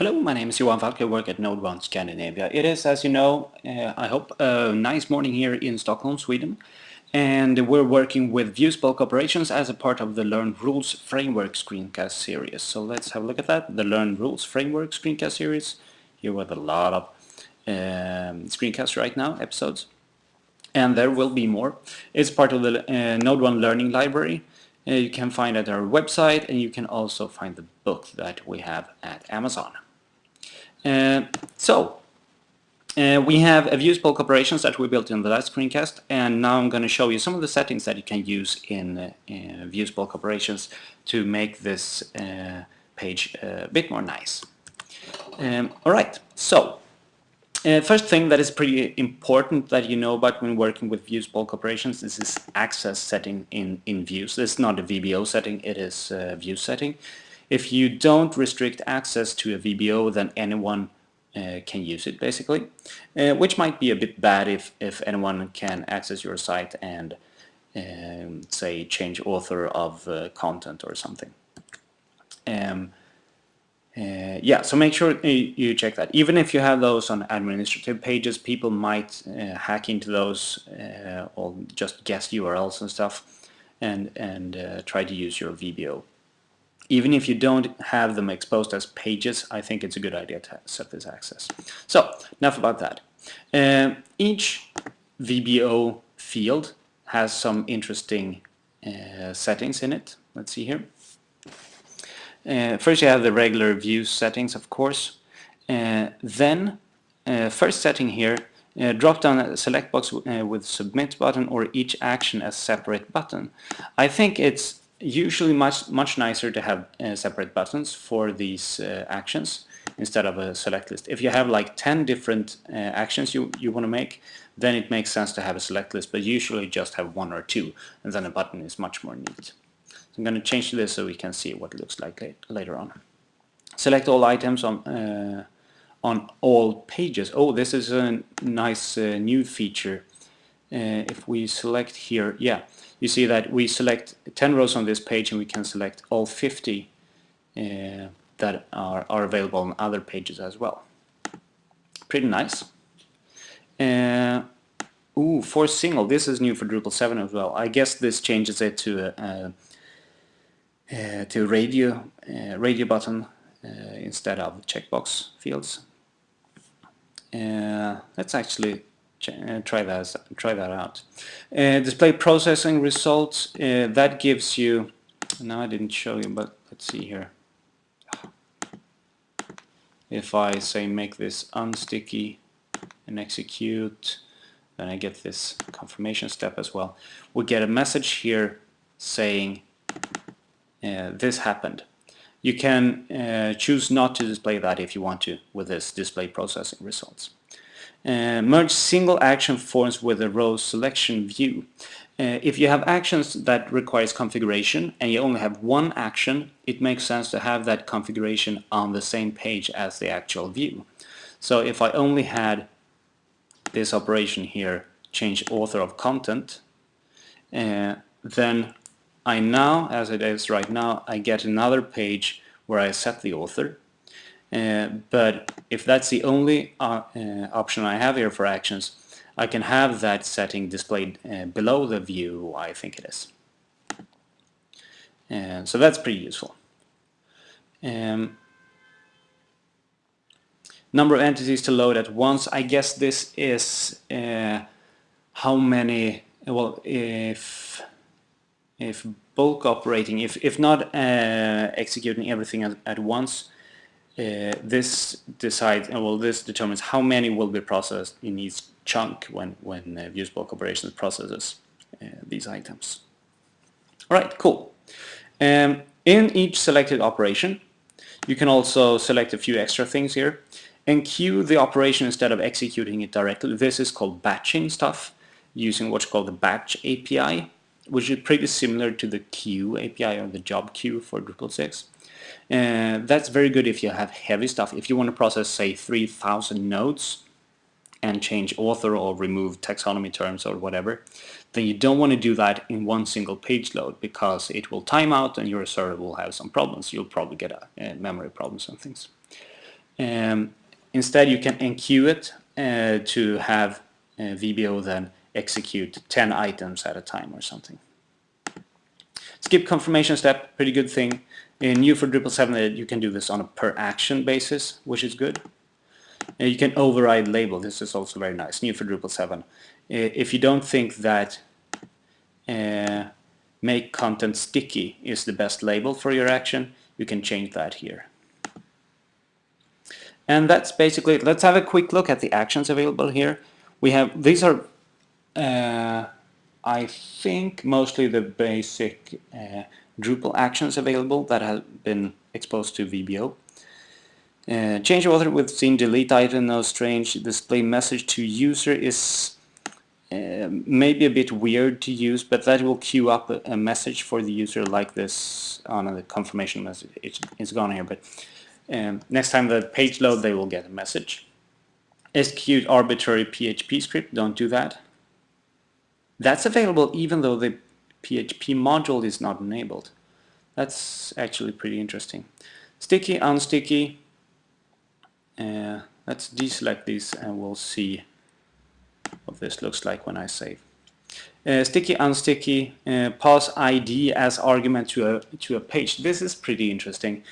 Hello, my name is Johan Falk. I work at Node 1 Scandinavia. It is, as you know, uh, I hope, a nice morning here in Stockholm, Sweden. And we're working with Views bulk operations as a part of the Learn Rules Framework screencast series. So let's have a look at that. The Learn Rules Framework screencast series. Here with a lot of um, screencasts right now, episodes. And there will be more. It's part of the uh, Node 1 Learning Library. Uh, you can find at our website and you can also find the book that we have at Amazon. Uh, so, uh, we have a views bulk operations that we built in the last screencast and now I'm going to show you some of the settings that you can use in, uh, bulk operations to make this uh, page a bit more nice. Um, Alright, so uh, first thing that is pretty important that you know about when working with views bulk operations is this access setting in, in views. This is not a VBO setting, it is a view setting. If you don't restrict access to a VBO, then anyone uh, can use it basically, uh, which might be a bit bad if, if anyone can access your site and um, say change author of uh, content or something. Um, uh, yeah, so make sure you, you, check that. Even if you have those on administrative pages, people might uh, hack into those uh, or just guess URLs and stuff and, and try to use your VBO even if you don't have them exposed as pages, I think it's a good idea to set this access. So, enough about that. Uh, each VBO field has some interesting uh, settings in it. Let's see here. Uh, first you have the regular view settings, of course. Uh, then, uh, first setting here, uh, drop down a select box with submit button or each action as separate button. I think it's usually much much nicer to have uh, separate buttons for these uh, actions instead of a select list. If you have like 10 different uh, actions you, you want to make, then it makes sense to have a select list, but usually just have one or two, and then a button is much more neat. So I'm going to change this so we can see what it looks like later on. Select all items on uh, on all pages. Oh, this is a nice uh, new feature. Uh, if we select here, yeah, you see that we select 10 rows on this page and we can select all 50 uh, that are, are available on other pages as well. Pretty nice. Uh, ooh, for single, this is new for Drupal 7 as well. I guess this changes it to a, a, to radio, uh, radio button uh, instead of checkbox fields. Uh, let's actually uh, try that try that out. Uh, display processing results uh, that gives you. No, I didn't show you, but let's see here. If I say make this unsticky and execute, then I get this confirmation step as well. We get a message here saying uh, this happened. You can uh, choose not to display that if you want to with this display processing results. Uh, merge single action forms with a row selection view. Uh, if you have actions that requires configuration and you only have one action, it makes sense to have that configuration on the same page as the actual view. So if I only had this operation here, change author of content, uh, then I now, as it is right now, I get another page where I set the author but if that's the only uh, uh, option I have here for actions, I can have that setting displayed uh, below the view I think it is. And so that's pretty useful. Um, number of entities to load at once, I guess this is uh, how many, well if if bulk operating, if, if not executing everything at, at once, uh, this decides, uh, well, this determines how many will be processed in each chunk when when uh, views bulk operations processes uh, these items. All right, cool. Um, in each selected operation, you can also select a few extra things here and queue the operation instead of executing it directly. This is called batching stuff using what's called the batch API, which is pretty similar to the queue API or the job queue for Drupal 6. Uh, that's very good if you have heavy stuff. If you want to process, say, 3,000 nodes and change author or remove taxonomy terms or whatever, then you don't want to do that in one single page load because it will time out and your server will have some problems. You'll probably get a, memory problems and things. Um, instead you can enqueue it uh, to have uh, VBO then execute 10 items at a time or something. Skip confirmation step, pretty good thing. In new for Drupal 7 you can do this on a per action basis, which is good. Uh, you can override label, this is also very nice, new for Drupal 7. Uh, if you don't think that uh, make content sticky is the best label for your action, you can change that here. And that's basically it. Let's have a quick look at the actions available here. We have, these are, uh, I think, mostly the basic uh, Drupal actions available that have been exposed to VBO. Uh, change author with scene delete item, no strange, display message to user is uh, maybe a bit weird to use, but that will queue up a, a message for the user like this on a confirmation message. It's, it's gone here, but um, next time the page load, they will get a message. Execute arbitrary PHP script, don't do that. That's available even though the PHP module is not enabled. That's actually pretty interesting. Sticky, unsticky. Uh, let's deselect this and we'll see what this looks like when I save. Uh, sticky, unsticky, uh, pass ID as argument to a, to a page. This is pretty interesting.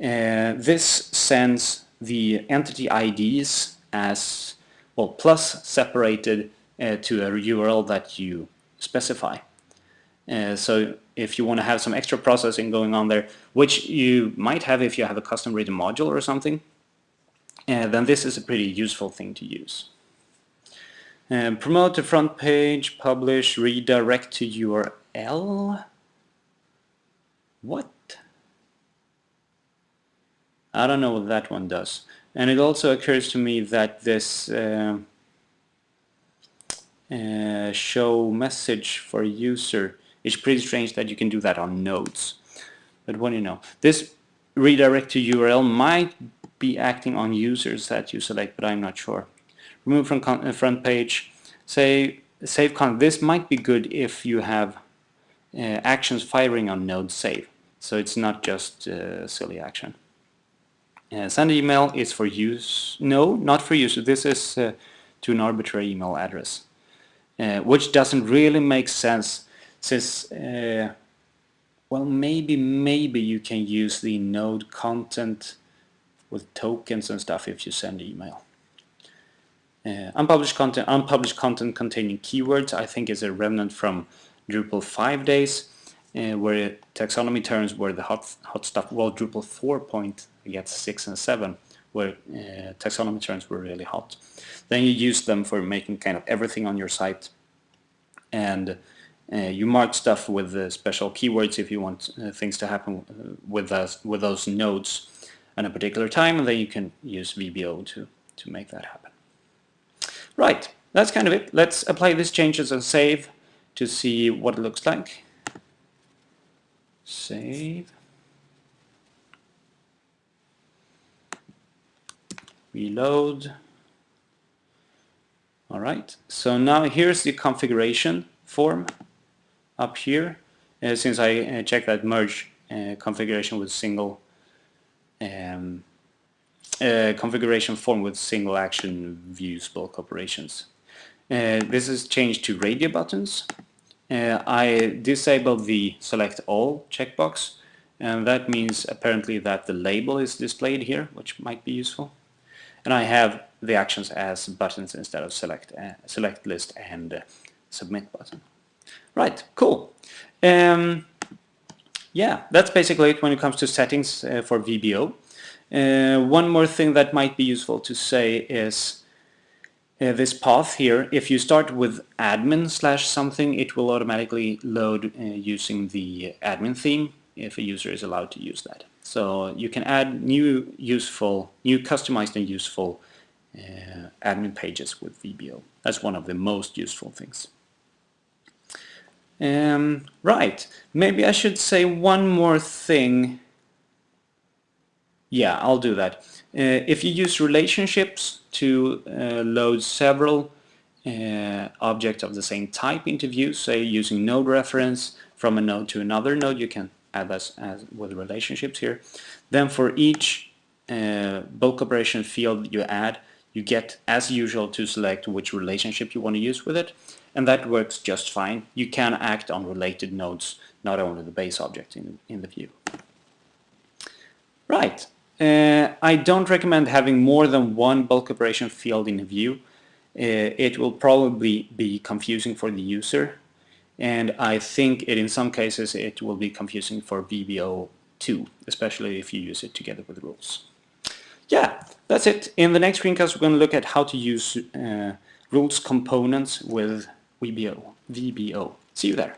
Uh, this sends the entity IDs as well plus separated uh, to a URL that you specify. Uh, so if you want to have some extra processing going on there, which you might have if you have a custom written module or something, uh, then this is a pretty useful thing to use. Uh, promote the front page, publish, redirect to URL. What? I don't know what that one does. And it also occurs to me that this uh, uh, show message for user it's pretty strange that you can do that on nodes. But what do you know? This redirect to URL might be acting on users that you select, but I'm not sure. Remove from uh, front page. Say save content. This might be good if you have uh, actions firing on node save. So it's not just uh, silly action. Uh, send email is for use. No, not for use. This is uh, to an arbitrary email address, uh, which doesn't really make sense since uh, well maybe maybe you can use the node content with tokens and stuff if you send email. Uh, unpublished content unpublished content containing keywords I think is a remnant from Drupal 5 days uh, where taxonomy terms were the hot hot stuff well Drupal 4 point I guess 6 and 7 where uh, taxonomy terms were really hot then you use them for making kind of everything on your site and uh, you mark stuff with uh, special keywords if you want uh, things to happen uh, with those, with those nodes at a particular time, and then you can use VBO to, to make that happen. Right, that's kind of it. Let's apply these changes and save to see what it looks like. Save. Reload. Alright, so now here's the configuration form up here uh, since I uh, checked that merge uh, configuration with single um, configuration form with single action views bulk operations. this is changed to radio buttons. I disabled the select all checkbox and that means apparently that the label is displayed here which might be useful and I have the actions as buttons instead of select uh, select list and uh, submit button. Right, cool. Um, yeah, that's basically it when it comes to settings uh, for VBO. Uh, one more thing that might be useful to say is uh, this path here. If you start with admin slash something, it will automatically load uh, using the admin theme if a user is allowed to use that. So you can add new useful, new customized and useful uh, admin pages with VBO. That's one of the most useful things. Um, right, maybe I should say one more thing. Yeah, I'll do that. Uh, if you use relationships to uh, load several uh, objects of the same type into views, say using node reference from a node to another node, you can this as with relationships here. Then for each uh, bulk operation field you add, you get, as usual, to select which relationship you want to use with it, and that works just fine. You can act on related nodes, not only the base object in, in the view. Right. Uh, I don't recommend having more than one bulk operation field in a view. Uh, it will probably be confusing for the user and I think it in some cases it will be confusing for VBO too, especially if you use it together with rules. Yeah, that's it. In the next screencast we're going to look at how to use uh, rules components with VBO. VBO. See you there.